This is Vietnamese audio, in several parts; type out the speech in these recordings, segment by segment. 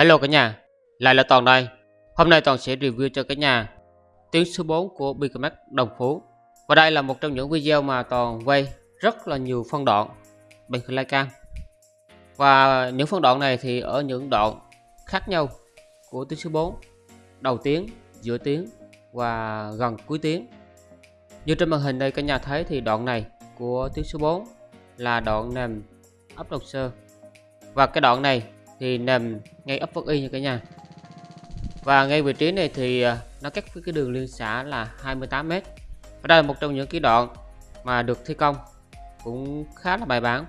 Hello cả nhà, lại là Toàn đây. Hôm nay Toàn sẽ review cho cả nhà tiếng số 4 của Bigmax Đồng Phú. Và đây là một trong những video mà Toàn quay rất là nhiều phân đoạn bằng flycam. Và những phân đoạn này thì ở những đoạn khác nhau của tiếng số 4, đầu tiếng, giữa tiếng và gần cuối tiếng. Như trên màn hình đây cả nhà thấy thì đoạn này của tiếng số 4 là đoạn nằm ấp đồng sơ. Và cái đoạn này thì nằm ngay ấp Phước Y nha cả nhà. Và ngay vị trí này thì à, nó cách với cái đường liên xã là 28m và đây là một trong những cái đoạn mà được thi công cũng khá là bài bản.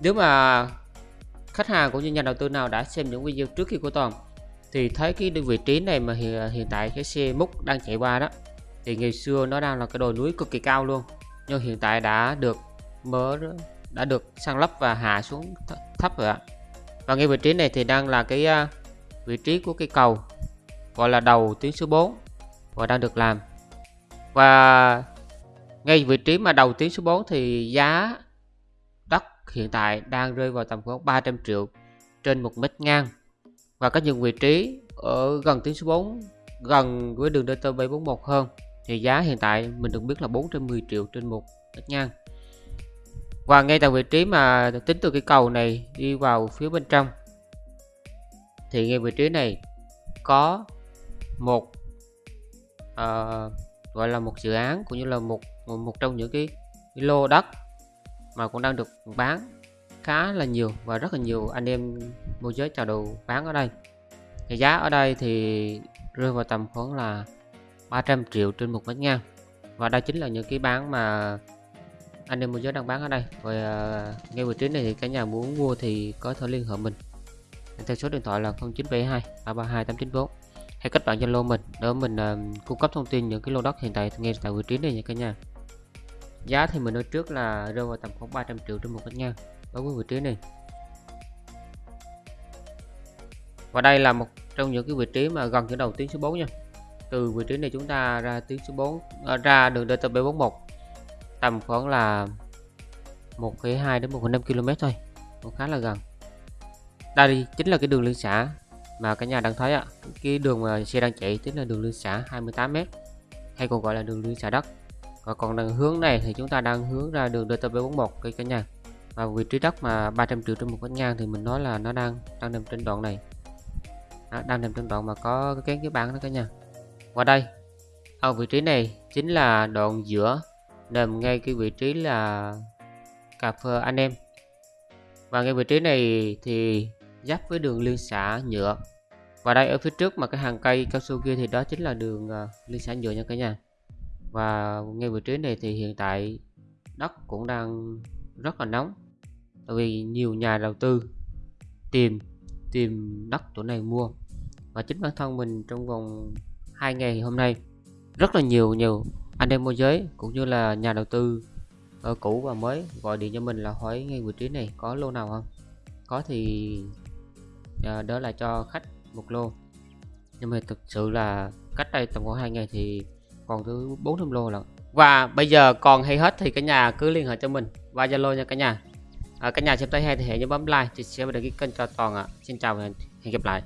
Nếu mà khách hàng cũng như nhà đầu tư nào đã xem những video trước khi của Toàn thì thấy cái vị trí này mà hiện, à, hiện tại cái xe múc đang chạy qua đó thì ngày xưa nó đang là cái đồi núi cực kỳ cao luôn. Nhưng hiện tại đã được mở đã được sang lấp và hạ xuống thấp rồi ạ và ngay vị trí này thì đang là cái à, vị trí của cây cầu, gọi là đầu tuyến số 4 và đang được làm. Và ngay vị trí mà đầu tuyến số 4 thì giá đất hiện tại đang rơi vào tầm khoảng 300 triệu trên một mét ngang. Và có những vị trí ở gần tuyến số 4 gần với đường DT741 hơn, thì giá hiện tại mình được biết là 410 triệu trên một mét ngang và ngay tại vị trí mà tính từ cái cầu này đi vào phía bên trong thì ngay vị trí này có một uh, gọi là một dự án cũng như là một một trong những cái, cái lô đất mà cũng đang được bán khá là nhiều và rất là nhiều anh em môi giới chào đầu bán ở đây. Thì giá ở đây thì rơi vào tầm khoảng là 300 triệu trên một mét ngang. Và đây chính là những cái bán mà anh em mua giới đang bán ở đây. Và uh, ngay vị trí này thì cả nhà muốn mua thì có thể liên hệ mình. Theo số điện thoại là 0972 332 894 hay kết bạn Zalo mình để mình uh, cung cấp thông tin những cái lô đất hiện tại ngay tại vị trí này nha cả nhà. Giá thì mình nói trước là rơi vào tầm khoảng 300 triệu trên một mét ngang đối với vị trí này. Và đây là một trong những cái vị trí mà gần chỗ đầu tuyến số 4 nha. Từ vị trí này chúng ta ra tuyến số 4 à, ra đường DTP41 tầm khoảng là 1,2 đến 1,5 km thôi cũng khá là gần. Đây chính là cái đường liên xã mà cả nhà đang thấy ạ cái đường mà xe đang chạy chính là đường liên xã 28m hay còn gọi là đường liên xã đất. Và còn đường hướng này thì chúng ta đang hướng ra đường DTP41 cây cả nhà. Và vị trí đất mà 300 triệu trên một mét ngang thì mình nói là nó đang đang nằm trên đoạn này. À, đang nằm trên đoạn mà có cái kén cái bán đó cả nhà. Và đây ở vị trí này chính là đoạn giữa nằm ngay cái vị trí là cà phê anh em. Và ngay vị trí này thì giáp với đường liên xã nhựa. Và đây, ở phía trước mà cái hàng cây cao su kia thì đó chính là đường à, liên xã nhựa nha cả nhà. Và ngay vị trí này thì hiện tại đất cũng đang rất là nóng. Tại vì nhiều nhà đầu tư tìm tìm đất chỗ này mua. Và chính bản thân mình trong vòng hai ngày hôm nay, rất là nhiều nhiều anh em môi giới cũng như là nhà đầu tư ở cũ và mới gọi điện cho mình là hỏi ngay vị trí này có lô nào không? Có thì ờ, đó là cho khách một lô. Nhưng mà thực sự là cách đây tầm khoảng hai ngày thì còn thứ bốn trăm lô lận. Và bây giờ còn hay hết thì cả nhà cứ liên hệ cho mình và zalo nha cả nhà. À, cả nhà xem thấy hay thì hãy nhớ bấm like chia sẻ và đăng ký kênh cho toàn ạ. À. xin chào và hẹn gặp lại.